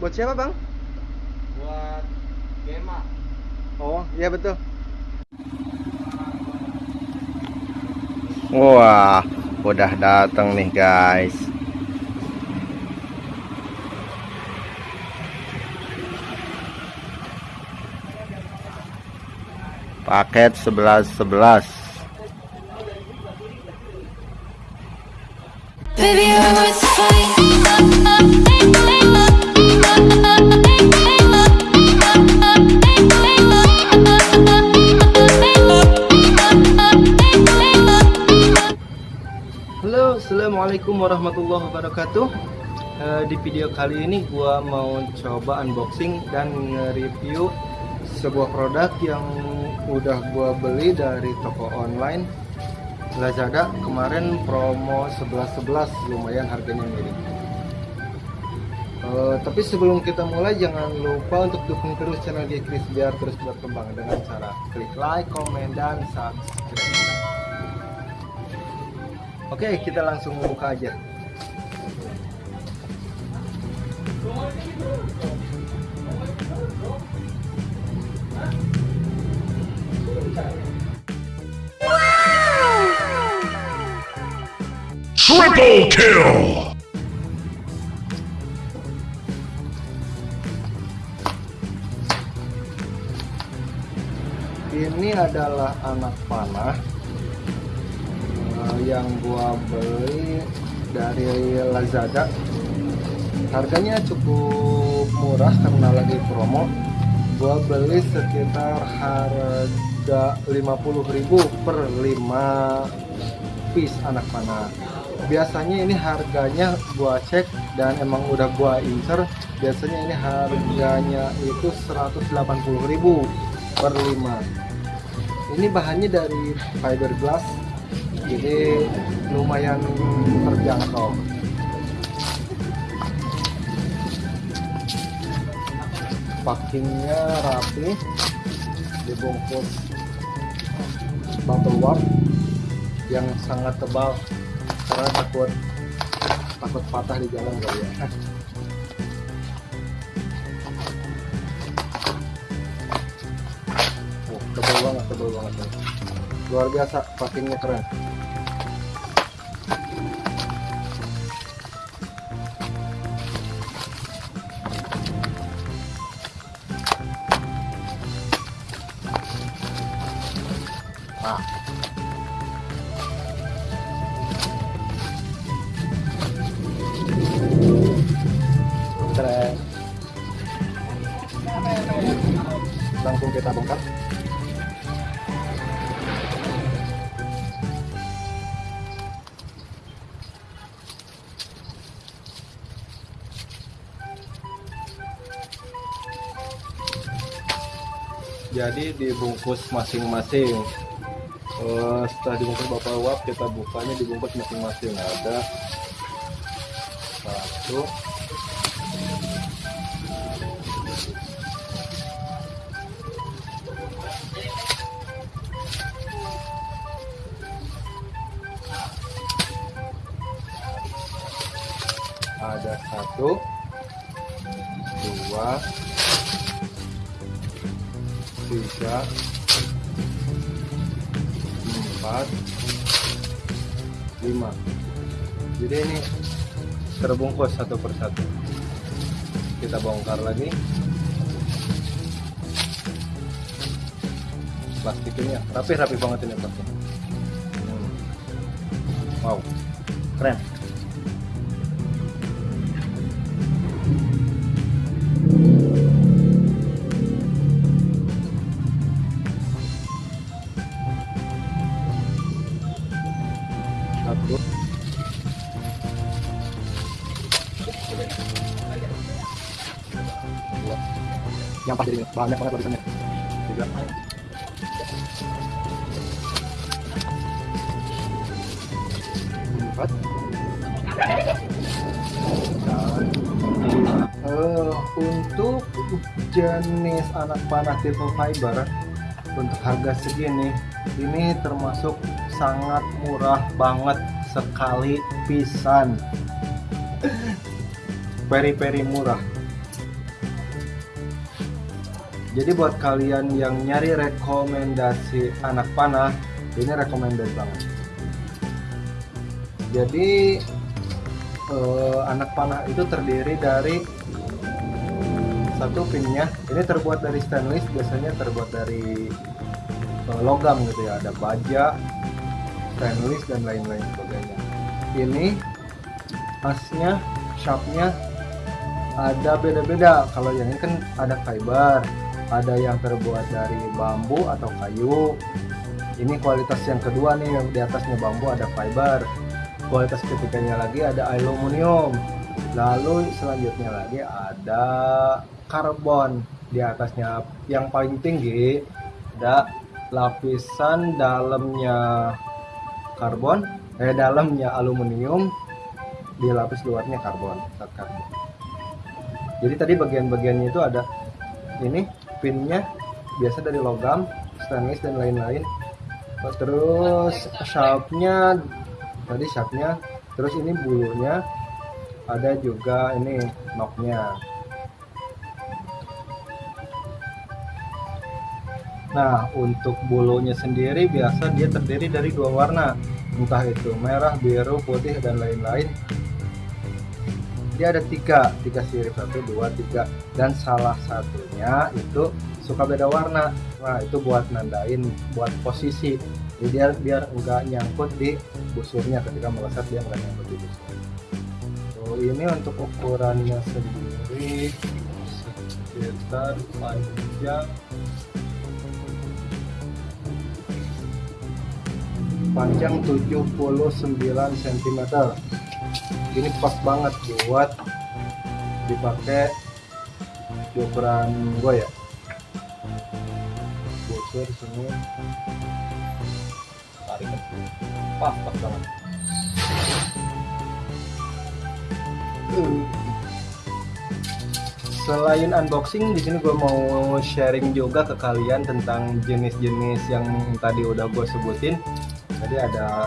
Buat siapa bang? Buat Gema. Oh iya betul. Wah, udah datang nih guys. Paket 11 11. Baby, assalamualaikum warahmatullahi wabarakatuh. Eh, di video kali ini gua mau coba unboxing dan nge-review sebuah produk yang udah gua beli dari toko online Lazada kemarin promo 11-11 lumayan harganya mirip. Eh, tapi sebelum kita mulai jangan lupa untuk dukung terus channel Gekris biar terus berkembang dengan cara klik like, komen, dan subscribe. Oke, kita langsung buka aja. Triple kill! Ini adalah anak panah yang gua beli dari Lazada. Harganya cukup murah karena lagi promo. Gua beli sekitar harga 50.000 per 5 piece anak panah. Biasanya ini harganya gua cek dan emang udah gua incer. Biasanya ini harganya itu 180.000 per 5 ini bahannya dari fiberglass jadi lumayan terjangkau packingnya rapi dibungkus bubble wrap yang sangat tebal karena takut takut patah di jalan kali ya Oh, tebal banget, tebal banget. Luar biasa, packingnya keren. Langsung kita bongkar. Jadi dibungkus masing-masing. Eh, setelah dibungkus bapak uap kita bukanya dibungkus masing-masing. Ada satu. Ada satu dua tiga empat. Lima. Jadi ini terbungkus satu persatu. Kita bongkar lagi. Plastiknya rapi-rapi banget ini plastik Hmm. wow. Keren yang pas jadi banyak banget lapisannya tiga. Empat. Eh, untuk jenis anak panah tipe fiber untuk harga segini ini termasuk sangat murah banget sekali pisan. Peri-peri murah. Jadi buat kalian yang nyari rekomendasi anak panah ini recommended banget. Jadi eh, anak panah itu terdiri dari satu pinnya. Ini terbuat dari stainless biasanya terbuat dari eh, logam gitu ya. Ada baja stainless dan lain-lain sebagainya. Ini asnya sharpnya ada beda-beda. Kalau yang ini kan ada fiber ada yang terbuat dari bambu atau kayu. Ini kualitas yang kedua nih yang di atasnya bambu ada fiber. Kualitas ketiganya lagi ada aluminium. Lalu selanjutnya lagi ada karbon di atasnya. Yang paling tinggi ada lapisan dalamnya karbon eh dalamnya aluminium di lapis luarnya karbon zat karbon. Jadi tadi bagian-bagiannya itu ada ini pinnya biasa dari logam stainless dan lain-lain. Terus sharpnya tadi sharpnya terus ini bulunya ada juga ini knocknya nah untuk bulunya sendiri biasa dia terdiri dari dua warna. Entah itu merah biru putih dan lain-lain. Dia ada tiga tiga sirip. Satu dua tiga. Dan salah satunya itu suka beda warna. Nah itu buat nandain buat posisi. Jadi dia biar enggak nyangkut di busurnya. Ketika melesat dia enggak nyangkut di busur. Ini untuk ukurannya sendiri. Sekitar panjang panjang 79 cm ini pas banget buat dipakai di ukuran gue ya. Busur sini tarik. Pas pas banget. Selain unboxing di sini gue mau sharing juga ke kalian tentang jenis-jenis yang tadi udah gue sebutin tadi ada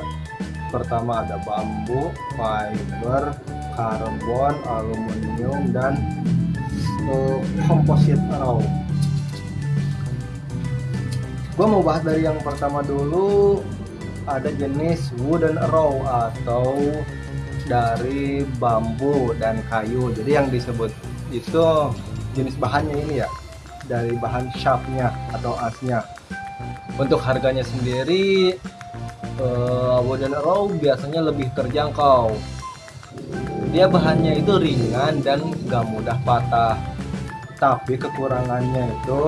pertama ada bambu, fiber, karbon, aluminium dan uh, composite raw. Gue mau bahas dari yang pertama dulu ada jenis wooden raw atau dari bambu dan kayu. Jadi yang disebut itu jenis bahannya ini ya dari bahan sharpnya atau asnya. Untuk harganya sendiri uh, wooden raw biasanya lebih terjangkau. Dia bahannya itu ringan dan gak mudah patah. Tapi kekurangannya itu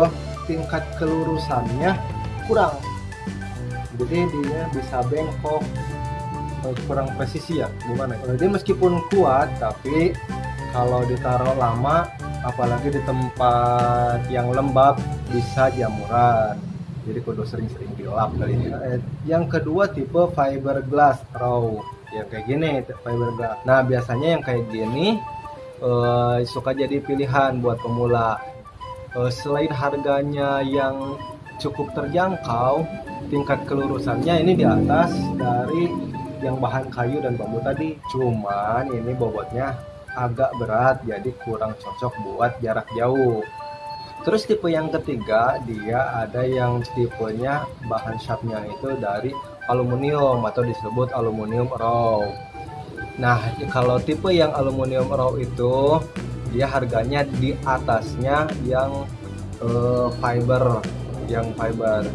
tingkat kelurusannya kurang. Jadi dia bisa bengkok. Eh, kurang presisi ya? Gimana dia meskipun kuat tapi kalau ditaruh lama apalagi di tempat yang lembab bisa jamuran jadi kudu sering-sering dilap kali ini. Eh, yang kedua tipe fiberglass raw. Ya kayak gini fiberglass. Nah biasanya yang kayak gini eh, suka jadi pilihan buat pemula. Eh, selain harganya yang cukup terjangkau tingkat kelurusannya ini di atas dari yang bahan kayu dan bambu tadi. Cuman ini bobotnya agak berat jadi kurang cocok buat jarak jauh Terus tipe yang ketiga dia ada yang tipenya bahan sharpnya itu dari aluminium atau disebut aluminium raw. Nah kalau tipe yang aluminium raw itu dia harganya di atasnya yang uh, fiber, yang fiber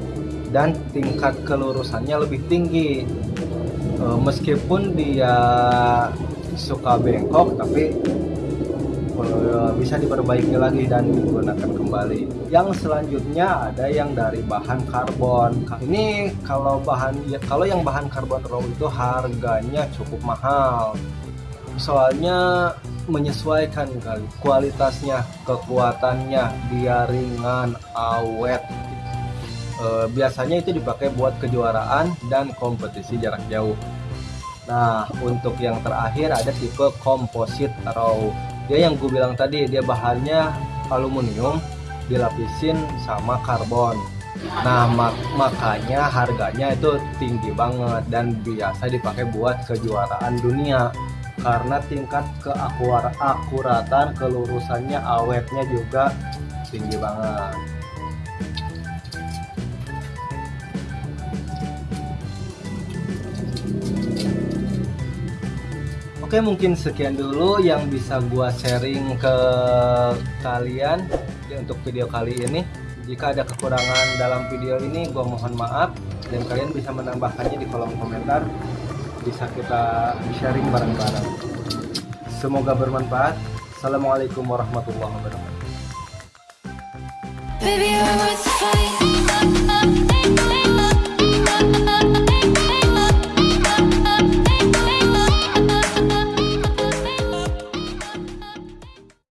dan tingkat kelurusannya lebih tinggi. Uh, meskipun dia suka bengkok tapi bisa diperbaiki lagi dan digunakan kembali. Yang selanjutnya ada yang dari bahan karbon. Ini kalau bahan ya kalau yang bahan karbon raw itu harganya cukup mahal. Soalnya menyesuaikan kali kualitasnya, kekuatannya, dia ringan, awet. E, biasanya itu dipakai buat kejuaraan dan kompetisi jarak jauh. Nah, untuk yang terakhir ada tipe composite raw dia yang gue bilang tadi dia bahannya aluminium dilapisin sama karbon. Nah mak makanya harganya itu tinggi banget dan biasa dipakai buat kejuaraan dunia. Karena tingkat keakuratan kelurusannya awetnya juga tinggi banget Oke mungkin sekian dulu yang bisa gua sharing ke kalian ya, untuk video kali ini. Jika ada kekurangan dalam video ini gua mohon maaf dan kalian bisa menambahkannya di kolom komentar. Bisa kita sharing bareng-bareng. Semoga bermanfaat. Assalamualaikum warahmatullahi wabarakatuh.